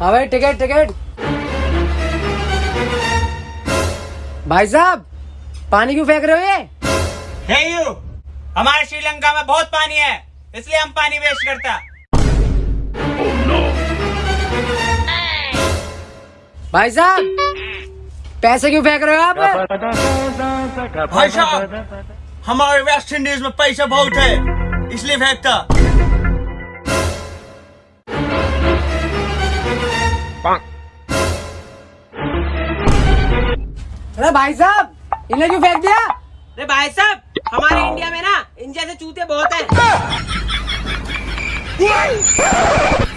हाँ भाई ticket ticket भाई साहब पानी क्यों फेंक रहे हो ये? हे यू हमारे श्रीलंका में बहुत पानी है इसलिए हम पानी वेस्ट करता। भाई साहब पैसे क्यों फेंक रहे हो आप? भाई साहब हमारे वेस्ट इंडीज में पैसा बहुत है इसलिए फेंकता। अरे भाई साहब इन्हें क्यों फेंक दिया? अरे भाई साहब हमारे इंडिया में ना इन जैसे चूते बहुत हैं।